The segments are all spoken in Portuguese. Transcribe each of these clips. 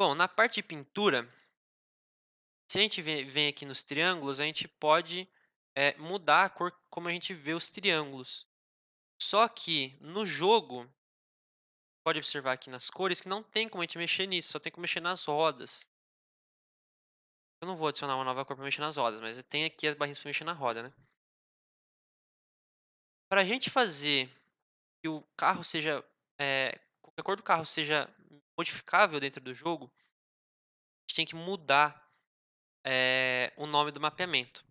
Bom, na parte de pintura, se a gente vem aqui nos triângulos, a gente pode, eh, mudar a cor como a gente vê os triângulos. Só que no jogo, pode observar aqui nas cores que não tem como a gente mexer nisso, só tem como mexer nas rodas. Eu não vou adicionar uma nova cor para mexer nas rodas, mas tem aqui as barrinhas para mexer na roda, né. Para a gente fazer que o carro seja, eh, que a cor do carro seja modificável dentro do jogo, a gente tem que mudar, eh, o nome do mapeamento.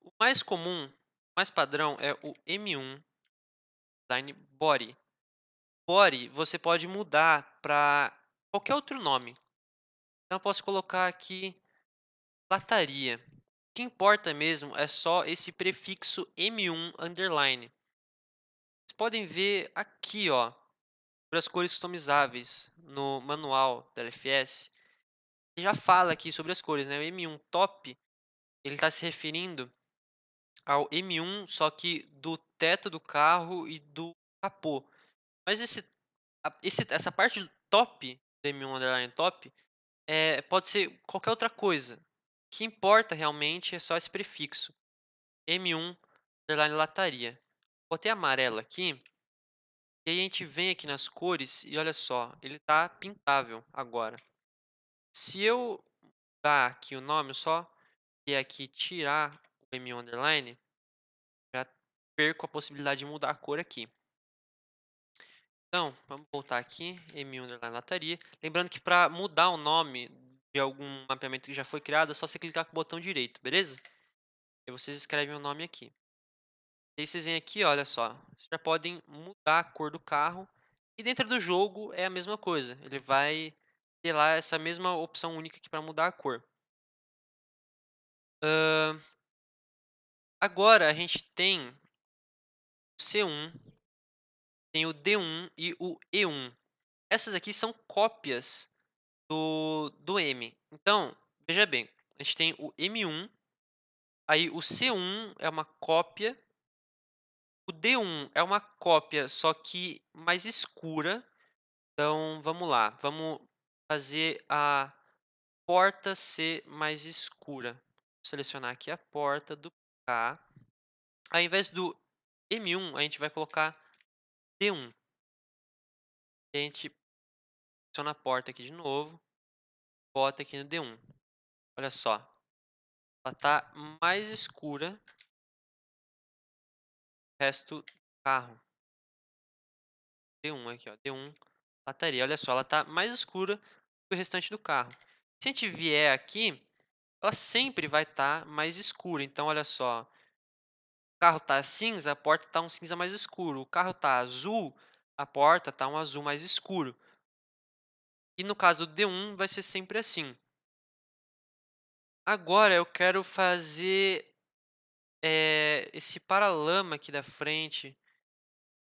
O mais comum, mais padrão é o M1 Line Body. Body você pode mudar para qualquer outro nome. Então eu posso colocar aqui lataria. O que importa mesmo é só esse prefixo M1 underline. Vocês podem ver aqui, ó, as cores customizáveis no manual da LFS. Já fala aqui sobre as cores, né? O M1 top, ele está se referindo ao M1, só que do teto do carro e do capô. Mas esse, esse essa parte top, do M1 underline top, é, pode ser qualquer outra coisa. O que importa realmente é só esse prefixo. M1 underline lataria. Botei amarelo aqui. E aí a gente vem aqui nas cores e olha só, ele está pintável agora. Se eu dar aqui o nome, só e aqui tirar o M1 underline, já perco a possibilidade de mudar a cor aqui. Então, vamos voltar aqui, M1 underline lataria. Lembrando que para mudar o nome de algum mapeamento que já foi criado, é só você clicar com o botão direito, beleza? E vocês escrevem o nome aqui. E aí vocês vêm aqui, olha só, vocês já podem mudar a cor do carro. E dentro do jogo é a mesma coisa, ele vai ter lá essa mesma opção única aqui para mudar a cor. Uh, agora a gente tem o C1, tem o D1 e o E1. Essas aqui são cópias do, do M. Então, veja bem, a gente tem o M1, aí o C1 é uma cópia o D1 é uma cópia, só que mais escura. Então, vamos lá. Vamos fazer a porta ser mais escura. Vou selecionar aqui a porta do K. Ao invés do M1, a gente vai colocar D1. E a gente seleciona a porta aqui de novo. Bota aqui no D1. Olha só. Ela está mais escura resto do carro. D1 aqui, ó, D1 lataria. Olha só, ela está mais escura que o restante do carro. Se a gente vier aqui, ela sempre vai estar tá mais escura. Então, olha só, o carro está cinza, a porta está um cinza mais escuro. O carro está azul, a porta está um azul mais escuro. E no caso do D1, vai ser sempre assim. Agora, eu quero fazer é, esse paralama aqui da frente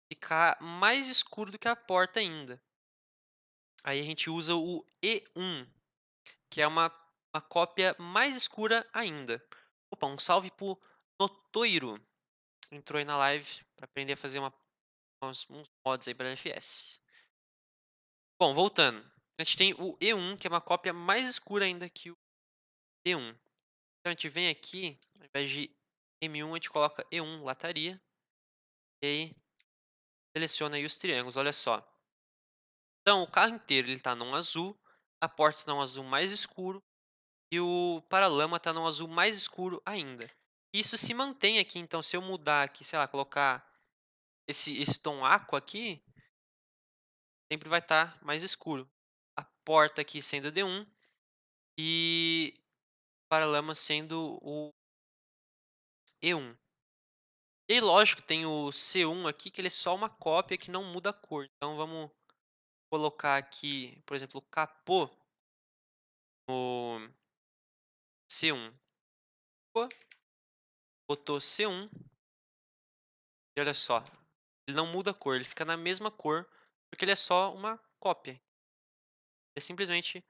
ficar mais escuro do que a porta ainda. Aí a gente usa o E1, que é uma, uma cópia mais escura ainda. Opa, um salve pro Notoiro. Entrou aí na live para aprender a fazer uma, uns, uns mods aí para LFS. Bom, voltando. A gente tem o E1, que é uma cópia mais escura ainda que o E1. Então a gente vem aqui, ao invés de M1, a gente coloca E1, lataria. E aí, seleciona aí os triângulos, olha só. Então, o carro inteiro está num azul, a porta está num azul mais escuro e o paralama está num azul mais escuro ainda. Isso se mantém aqui, então se eu mudar aqui, sei lá, colocar esse, esse tom aqua aqui, sempre vai estar tá mais escuro. A porta aqui sendo D1 e o paralama sendo o E1. E lógico, tem o C1 aqui, que ele é só uma cópia que não muda a cor. Então vamos colocar aqui, por exemplo, o capô no C1. Botou C1. E olha só, ele não muda a cor, ele fica na mesma cor, porque ele é só uma cópia. É simplesmente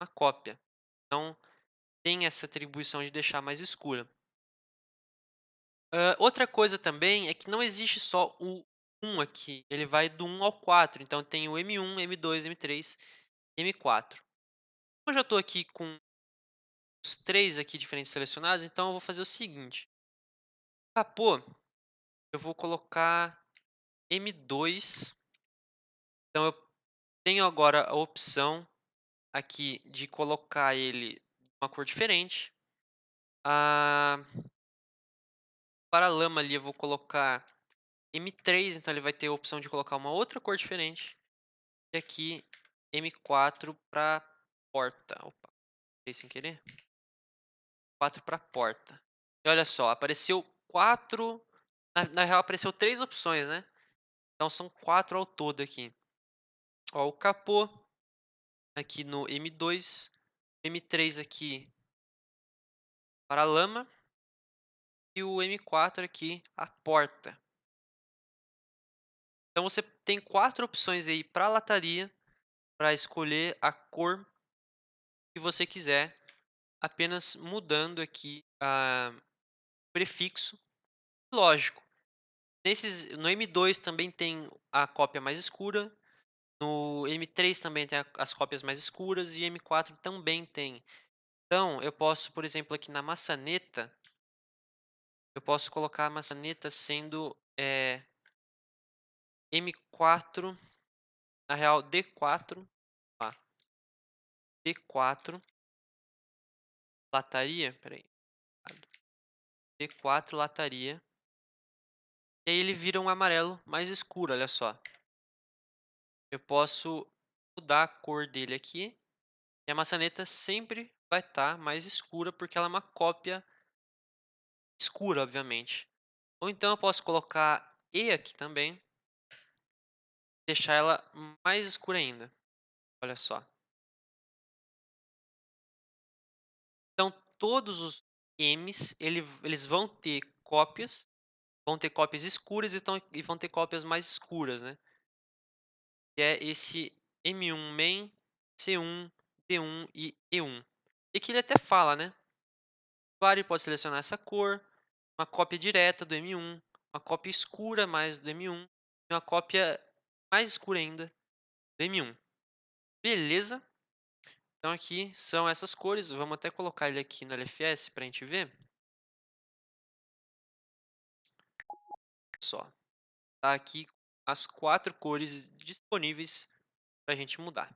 uma cópia. Então, tem essa atribuição de deixar mais escura. Outra coisa também é que não existe só o 1 aqui, ele vai do 1 ao 4. Então tem o M1, M2, M3, M4. Como eu já estou aqui com os três aqui diferentes selecionados, então eu vou fazer o seguinte. Capô, eu vou colocar M2. Então eu tenho agora a opção aqui de colocar ele uma cor diferente. Ah, para a lama ali eu vou colocar M3, então ele vai ter a opção de colocar uma outra cor diferente. E aqui M4 para porta. Opa, sem querer. 4 para porta. E olha só, apareceu quatro. Na, na, real, apareceu três opções, né? Então são quatro ao todo aqui. Ó, o capô aqui no M2, M3 aqui para lama e o M4 aqui a porta. Então você tem quatro opções aí para a lataria para escolher a cor que você quiser, apenas mudando aqui o prefixo. Lógico, nesses, no M2 também tem a cópia mais escura, no M3 também tem as cópias mais escuras e M4 também tem. Então, eu posso, por exemplo, aqui na maçaneta, eu posso colocar a maçaneta sendo é, M4, na real D4, ah, D4, lataria, peraí, D4 lataria, e aí ele vira um amarelo mais escuro, olha só. Eu posso mudar a cor dele aqui, e a maçaneta sempre vai estar tá mais escura, porque ela é uma cópia escura, obviamente. Ou então eu posso colocar E aqui também, deixar ela mais escura ainda. Olha só. Então, todos os M's, ele, eles vão ter cópias, vão ter cópias escuras e, tão, e vão ter cópias mais escuras, né? Que é esse M1 main, C1, D1 e E1. E que ele até fala, né? O usuário pode selecionar essa cor, uma cópia direta do M1, uma cópia escura mais do M1 e uma cópia mais escura ainda do M1. Beleza? Então aqui são essas cores, vamos até colocar ele aqui no LFS para a gente ver. Só, tá aqui as quatro cores disponíveis para a gente mudar.